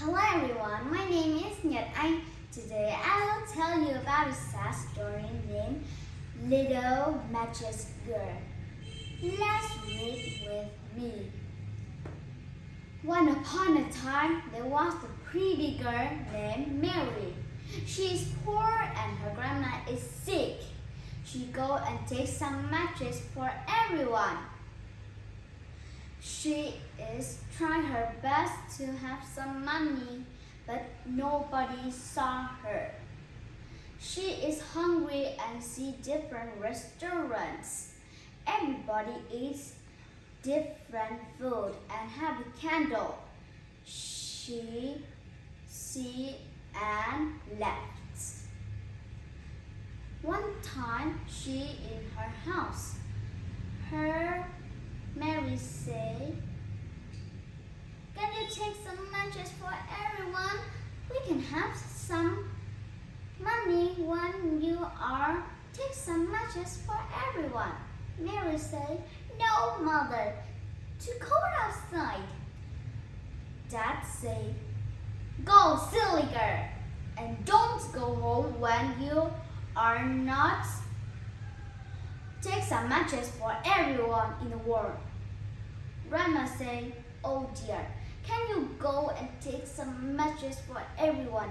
Hello everyone, my name is Nhật Anh. Today I will tell you about a sad story named Little Matches Girl. Let's read with me. Once upon a time, there was a pretty girl named Mary. She is poor and her grandma is sick. She go and takes some matches for everyone. She is trying her best to have some money, but nobody saw her. She is hungry and see different restaurants. Everybody eats different food and have a candle. She see and left. One time she in her house. Her Mary said. Can you take some matches for everyone? We can have some money when you are take some matches for everyone. Mary say, No, mother, too cold outside. Dad said, Go, silly girl, and don't go home when you are not. Take some matches for everyone in the world. Grandma say, Oh dear, can you go and take some matches for everyone?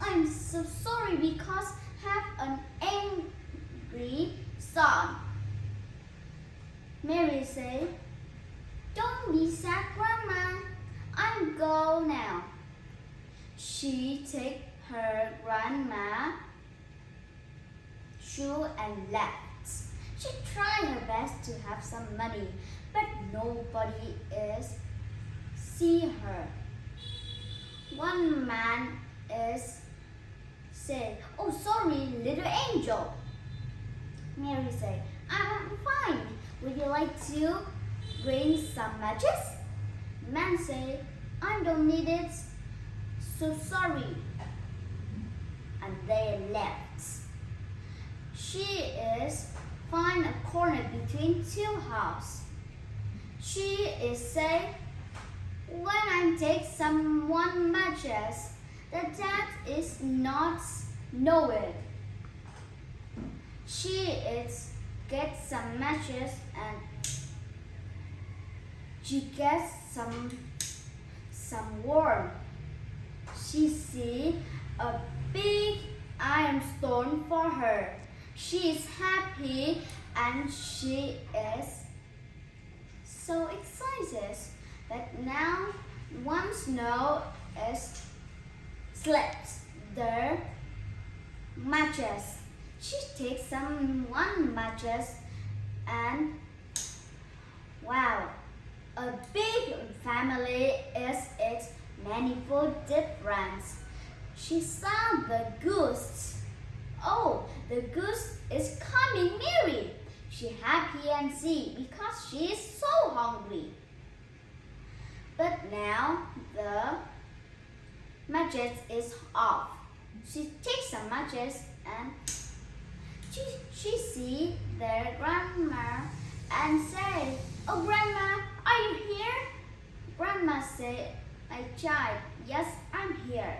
I'm so sorry because I have an angry son. Mary say, Don't be sad, Grandma. I'm go now. She take her grandma shoe and left. She tried her best to have some money, but nobody is see her. One man is said, "Oh, sorry, little angel." Mary said, "I'm fine. Would you like to bring some matches?" Man said, "I don't need it. So sorry." And they left. She is between two houses. She is say, when I take someone matches, the dad is not know it. She is get some matches and she gets some some warm. She see a big iron stone for her. She is happy and she is so excited that now one snow is slipped the matches. She takes some one matches and wow, a big family is its manifold difference. She saw the goose Oh, the goose is coming Mary. She happy and see because she is so hungry. But now the matches is off. She takes some matches and she, she see their grandma and say, Oh grandma, are you here? Grandma said, My child, yes, I'm here.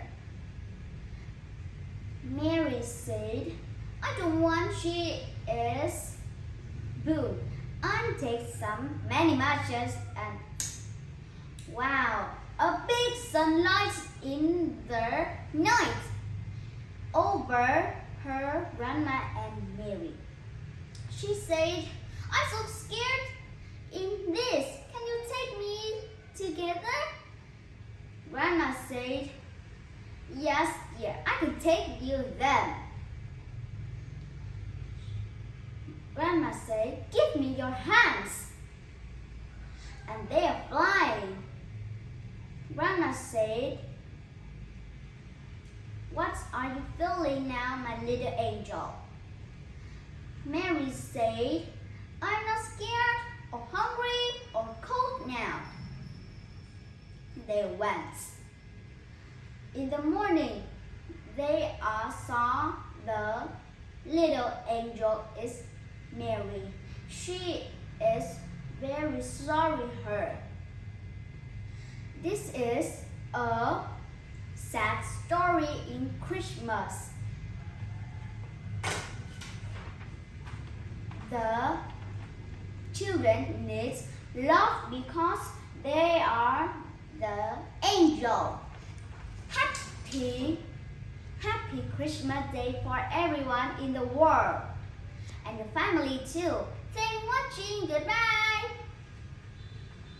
Mary said, I don't want she is boo. I take some many matches and wow, a big sunlight in the night over her grandma and Mary. She said, I'm so scared in this. Can you take me together? Grandma said, Yes, dear, I can take you then. Grandma said, Give me your hands. And they are flying. Grandma said, What are you feeling now, my little angel? Mary said, I'm not scared or hungry or cold now. They went. In the morning, they all saw the little angel is Mary. She is very sorry her. This is a sad story in Christmas. The children need love because they are the angel. Happy, happy Christmas Day for everyone in the world and your family too. Thanks for watching. Goodbye.